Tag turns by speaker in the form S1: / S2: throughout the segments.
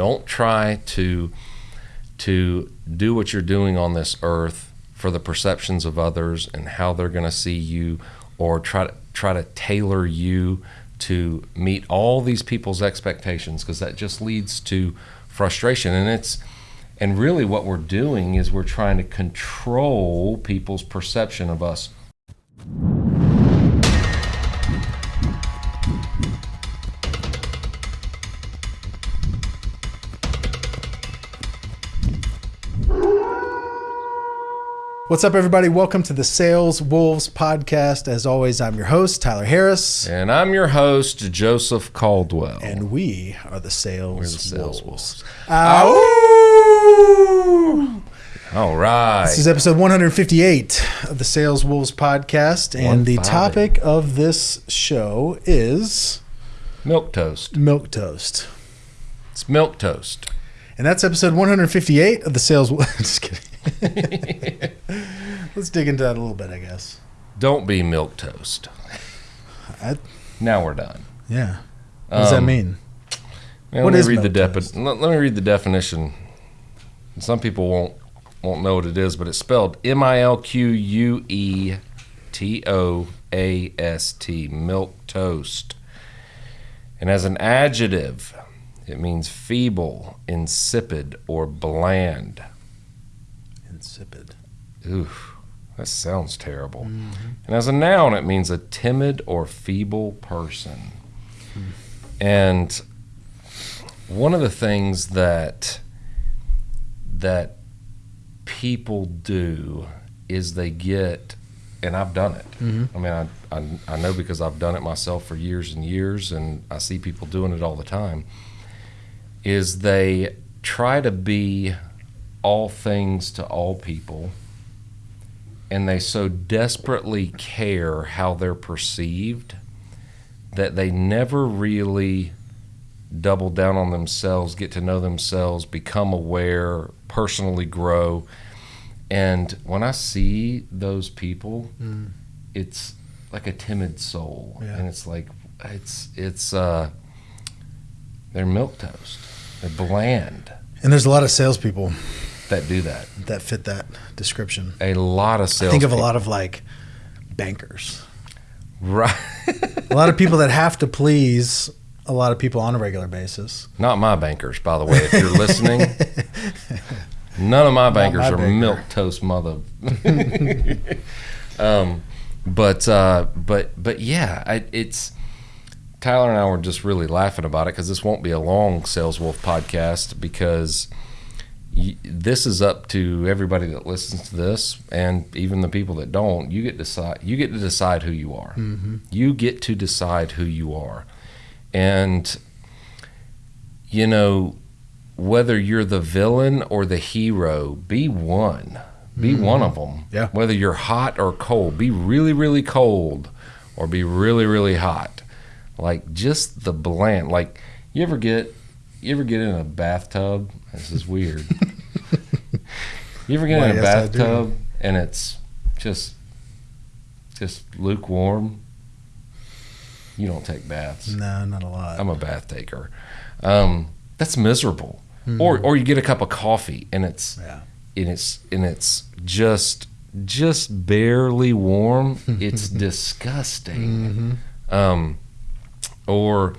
S1: Don't try to to do what you're doing on this earth for the perceptions of others and how they're going to see you or try to try to tailor you to meet all these people's expectations because that just leads to frustration. And it's and really what we're doing is we're trying to control people's perception of us
S2: What's up, everybody? Welcome to the Sales Wolves podcast. As always, I'm your host, Tyler Harris.
S1: and I'm your host Joseph Caldwell
S2: And we are the Sales,
S1: we're the sales
S2: Wolves.
S1: wolves
S2: uh,
S1: all right
S2: This is episode 158 of the Sales Wolves podcast. And the topic of this show is
S1: milquetoast
S2: milk toast.
S1: it's milquetoast
S2: And that's episode 158 of the Sales Wolves. Just kidding. Let's dig into that a little bit, I guess.
S1: don't be milquetoast
S2: I,
S1: now we're done
S2: yeah. What does that
S1: Um,
S2: mean?
S1: Man,
S2: What
S1: let me read the defi- let, let me read the definition. Some people won't won't know what it is, but it's spelled M I L Q U E T O A S T, milk toast. And as an adjective, it means feeble, insipid, or bland.
S2: Insipid.
S1: Oof, that sounds terrible. Mm-hmm. And as a noun, it means a timid or feeble person. And one of the things that that people do is they get, and I've done it. Mm-hmm. I mean, I, I I know because I've done it myself for years and years, and I see people doing it all the time. Is they try to be all things to all people and they so desperately care how they're perceived that they never really double down on themselves, get to know themselves, become aware, personally grow. And when I see those people, it's like a timid soul.
S2: Yeah.
S1: And it's like it's it's uh they're milquetoast. They're bland
S2: And there's a lot of salespeople
S1: that do that.
S2: that fit that description.
S1: A lot of sales.
S2: Think of a lot of like bankers,
S1: Right.
S2: a lot of people that have to please a lot of people on a regular basis.
S1: Not my bankers, by the way. If you're listening, none of my bankers
S2: my
S1: are
S2: banker.
S1: milk toast mother. um, but uh, but but yeah, I, it's Tyler and I were just really laughing about it because this won't be a long Sales Wolf podcast because this is up to everybody that listens to this and even the people that don't. You get decide. You get to decide who you are. Mm-hmm. You get to decide who you are, and you know whether you're the villain or the hero, be one. Be mm-hmm. one of them.
S2: Yeah.
S1: Whether you're hot or cold, be really, really cold or be really, really hot. Like just the bland. Like you ever get, you ever get in a bathtub? This is weird. you ever get
S2: Why,
S1: in a bathtub and it's just, just lukewarm? You don't take baths.
S2: No, not a lot.
S1: I'm a bath taker. Um, that's miserable.
S2: Hmm.
S1: Or or you get a cup of coffee and it's
S2: yeah.
S1: and it's and it's just just barely warm. It's disgusting.
S2: Mm-hmm.
S1: Um, or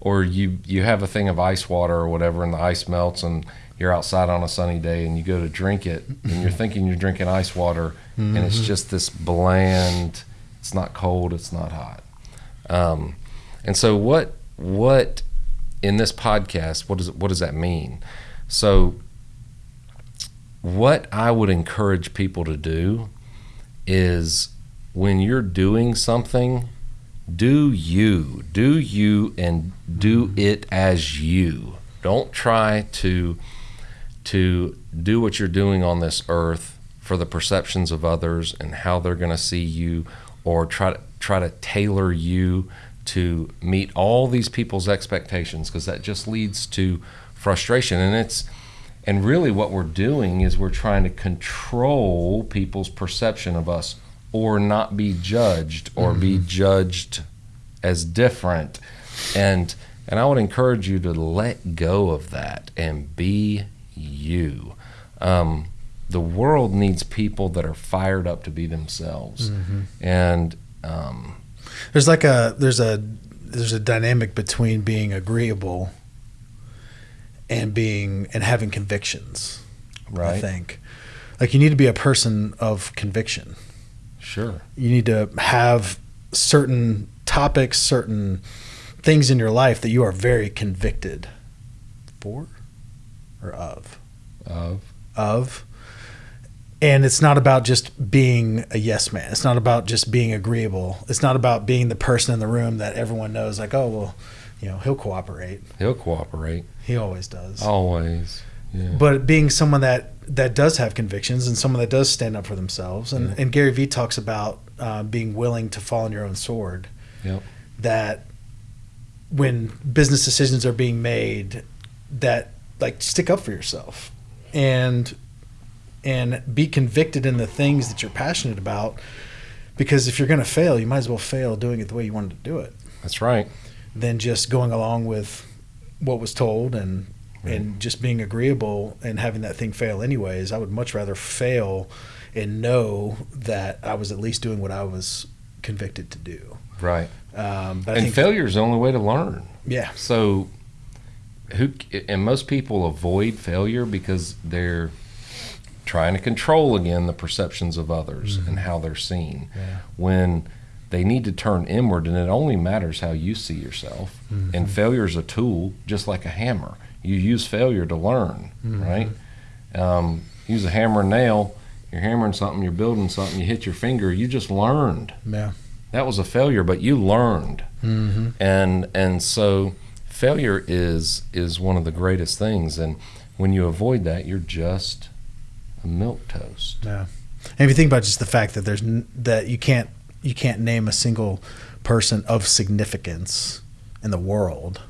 S1: or you you have a thing of ice water or whatever and the ice melts and you're outside on a sunny day and you go to drink it and you're thinking you're drinking ice water and it's just this bland it's not cold it's not hot. Um, and so what what in this podcast what does what does that mean? So what I would encourage people to do is when you're doing something, do you, do you, and do it as you. Don't try to to do what you're doing on this earth for the perceptions of others and how they're going to see you, or try to try to tailor you to meet all these people's expectations because that just leads to frustration and it's and really what we're doing is we're trying to control people's perception of us or not be judged or be judged as different and And I would encourage you to let go of that and be you. Um, the world needs people that are fired up to be themselves. And um,
S2: There's like a there's a there's a dynamic between being agreeable and being and having convictions. I
S1: right,
S2: think like you need to be a person of conviction.
S1: Sure,
S2: You need to have certain topics, certain things in your life that you are very convicted for or of.
S1: Of?
S2: Of. And it's not about just being a yes man. It's not about just being agreeable. It's not about being the person in the room that everyone knows like oh well you know he'll cooperate.
S1: He'll cooperate.
S2: He always does.
S1: Always. Yeah.
S2: but being someone that that does have convictions and someone that does stand up for themselves and,
S1: Yeah.
S2: and gary vee talks about uh, being willing to fall on your own sword
S1: Yep.
S2: that when business decisions are being made that like stick up for yourself and and be convicted in the things that you're passionate about because if you're going to fail you might as well fail doing it the way you wanted to do it
S1: That's right.
S2: than just going along with what was told and
S1: Right.
S2: and just being agreeable and having that thing fail anyways i would much rather fail and know that i was at least doing what i was convicted to do
S1: Right.
S2: um, but I
S1: and
S2: think,
S1: failure is the only way to learn.
S2: yeah
S1: So, who and most people avoid failure because they're trying to control again the perceptions of others and how they're seen.
S2: Yeah.
S1: When they need to turn inward, and it only matters how you see yourself. And failure is a tool, just like a hammer. You use failure to learn, right? Um, use a hammer and nail. You're hammering something, you're building something, you hit your finger. You just learned.
S2: yeah
S1: That was a failure, but you learned
S2: mm-hmm.
S1: and and so failure is is one of the greatest things and when you avoid that you're just a milquetoast
S2: Yeah. And if you think about just the fact that there's n- that you can't you can't name a single person of significance in the world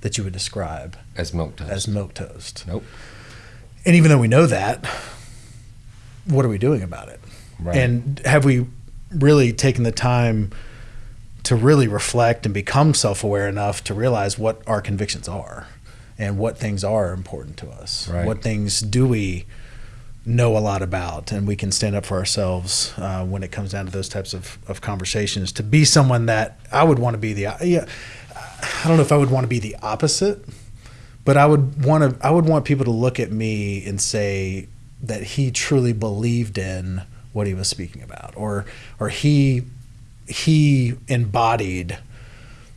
S2: that you would describe
S1: as milquetoast
S2: as milquetoast.
S1: Nope.
S2: And even though we know that, what are we doing about it?
S1: right
S2: And have we really taken the time to really reflect and become self-aware enough to realize what our convictions are and what things are important to us?
S1: Right.
S2: What things do we know a lot about and we can stand up for ourselves uh, when it comes down to those types of, of conversations to be someone that I would want to be the yeah I don't know if I would want to be the opposite but I would want to I would want people to look at me and say that he truly believed in what he was speaking about or or he he embodied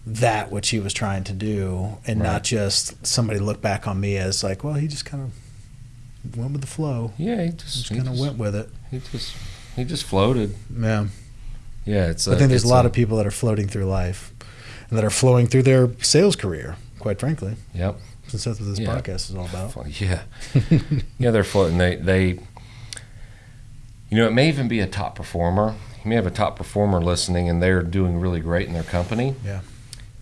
S2: that which he was trying to do and
S1: Right.
S2: not just somebody look back on me as like well he just kind of went with the flow.
S1: Yeah he just,
S2: just kind of went with it.
S1: he just he just floated.
S2: Yeah.
S1: Yeah it's
S2: I think there's a lot of people that are floating through life and that are flowing through their sales career quite frankly.
S1: Yep.
S2: Since that's what this
S1: Yeah.
S2: podcast is all about.
S1: Yeah. Yeah they're floating. They they you know it may even be a top performer. You may have a top performer listening and they're doing really great in their company.
S2: Yeah.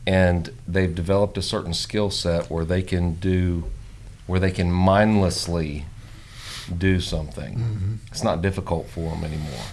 S1: and they've developed a certain skill set where they can do where they can mindlessly do something.
S2: Mm-hmm.
S1: it's not difficult for them anymore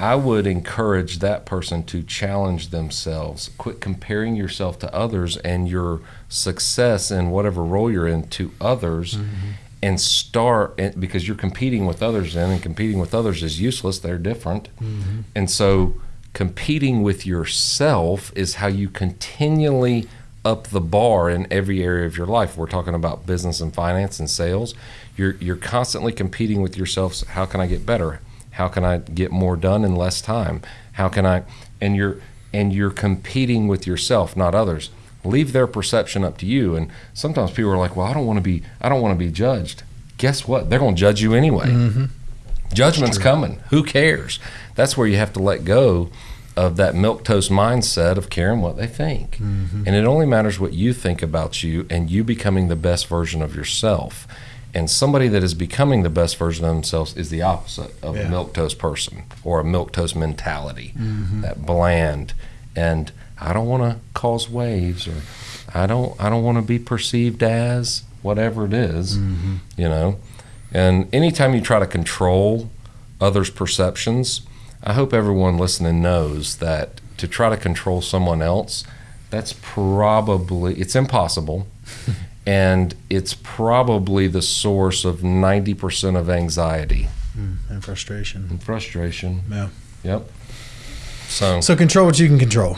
S1: i would encourage that person to challenge themselves quit comparing yourself to others and your success in whatever role you're in to others
S2: Mm-hmm.
S1: and start and- because you're competing with others then and competing with others is useless they're different
S2: Mm-hmm.
S1: and so competing with yourself is how you continually up the bar in every area of your life. We're talking about business and finance and sales. You're you're constantly competing with yourself. How can I get better? How can I get more done in less time? How can I and you're and you're competing with yourself, not others. Leave their perception up to you. And sometimes people are like, "Well, I don't want to be I don't want to be judged." Guess what? They're going to judge you anyway. Mm-hmm. Judgment's coming. Who cares? That's where you have to let go of that milquetoast mindset of caring what they think. Mm-hmm. And it only matters what you think about you and you becoming the best version of yourself. And somebody that is becoming the best version of themselves is the opposite of
S2: Yeah.
S1: a milquetoast person or a milquetoast mentality. Mm-hmm. That bland and I don't want to cause waves or I don't I don't want to be perceived as whatever it is, mm-hmm. you know. And anytime you try to control others' perceptions, I hope everyone listening knows that to try to control someone else, that's probably it's impossible and it's probably the source of 90% of anxiety.
S2: Mm, and frustration.
S1: and frustration.
S2: Yeah.
S1: yep. So,
S2: So control what you can control.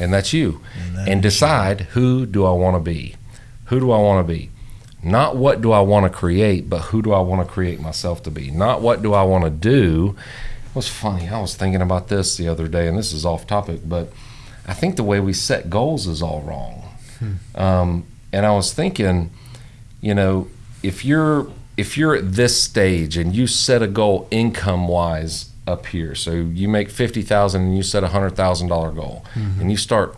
S1: and that's you.
S2: And that
S1: and decide who do i want to be? Who do i want to be? Not what do i want to create but who do i want to create myself to be? Not what do i want to do. It was funny i was thinking about this the other day and this is off topic but i think the way we set goals is all wrong. Um, and i was thinking you know if you're if you're at this stage and you set a goal income wise up here so you make 50000 and you set a $100000 goal and you start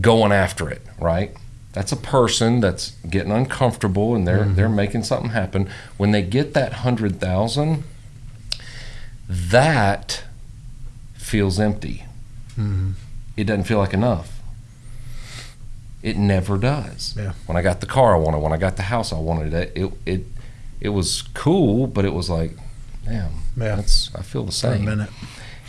S1: going after it right? That's a person that's getting uncomfortable and they're they're making something happen. When they get that 100000 that feels empty.
S2: Mhm.
S1: it doesn't feel like enough it never does
S2: Yeah.
S1: when i got the car i wanted when i got the house i wanted it it it, it was cool but it was like damn
S2: Yeah.
S1: that's i feel the
S2: For a
S1: same
S2: minute.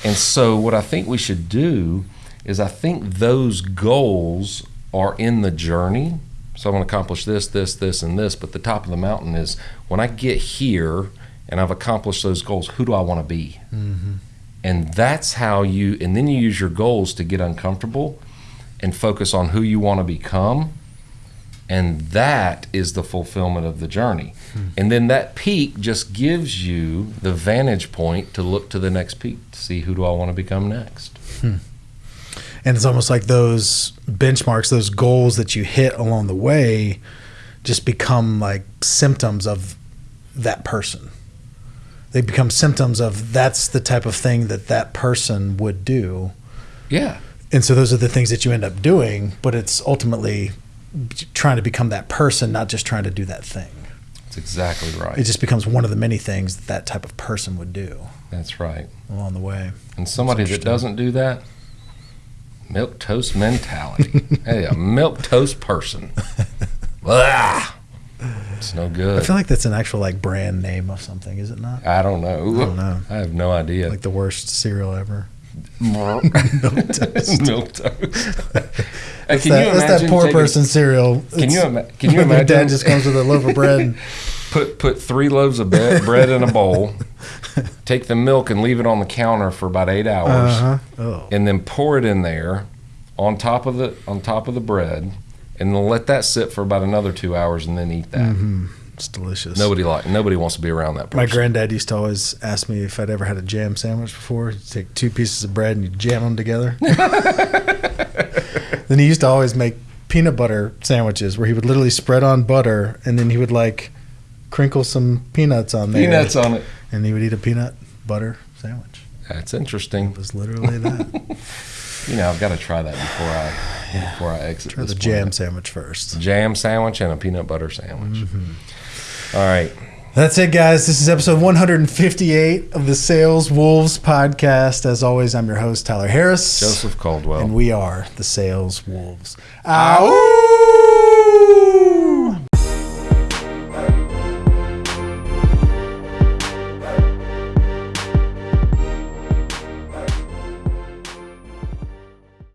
S1: and so, what I think we should do is, I think those goals are in the journey. So, I'm going to accomplish this, this, this, and this. But the top of the mountain is when I get here and I've accomplished those goals, who do I want to be?
S2: Mm-hmm.
S1: And that's how you, and then you use your goals to get uncomfortable and focus on who you want to become. And that is the fulfillment of the journey. Hmm. And then that peak just gives you the vantage point to look to the next peak to see who do I want to become next. Hmm.
S2: And it's almost like those benchmarks, those goals that you hit along the way just become like symptoms of that person. They become symptoms of that's the type of thing that that person would do.
S1: Yeah.
S2: And so those are the things that you end up doing, but it's ultimately trying to become that person, not just trying to do that thing.
S1: That's exactly right.
S2: It just becomes one of the many things that that type of person would do
S1: That's right.
S2: along the way.
S1: And somebody that doesn't do that, milquetoast mentality. hey, a milquetoast person. Blah. It's no good.
S2: I feel like that's an actual like brand name of something, is it not?
S1: I don't know.
S2: I don't know.
S1: I have no idea.
S2: Like the worst cereal ever.
S1: milk
S2: toast.
S1: milk toast.
S2: That's
S1: can
S2: that,
S1: you
S2: that's that poor
S1: taking-
S2: person cereal.
S1: Can you
S2: It's-
S1: ima- can you
S2: Your dad just comes with a loaf of bread.
S1: put put three loaves of be- bread in a bowl, take the milk and leave it on the counter for about eight hours,
S2: Uh huh. Oh.
S1: and then pour it in there on top of the on top of the bread, and then let that sit for about another two hours, and then eat that.
S2: hmm It's delicious.
S1: Nobody like nobody wants to be around that person.
S2: My granddad used to always ask me if I'd ever had a jam sandwich before. You take two pieces of bread and you jam them together. then he used to always make peanut butter sandwiches where he would literally spread on butter and then he would like crinkle some peanuts on there.
S1: Peanuts on it.
S2: And he would eat a peanut butter sandwich.
S1: That's interesting.
S2: It was literally that.
S1: You know, I've got to try that before I before I exit.
S2: Try the jam sandwich first.
S1: jam sandwich and a peanut butter sandwich.
S2: Mm-hmm.
S1: All right.
S2: That's it, guys. This is episode 158 of the Sales Wolves podcast. As always, I'm your host, Tyler Harris.
S1: Joseph Caldwell.
S2: And we are the Sales Wolves. Ow!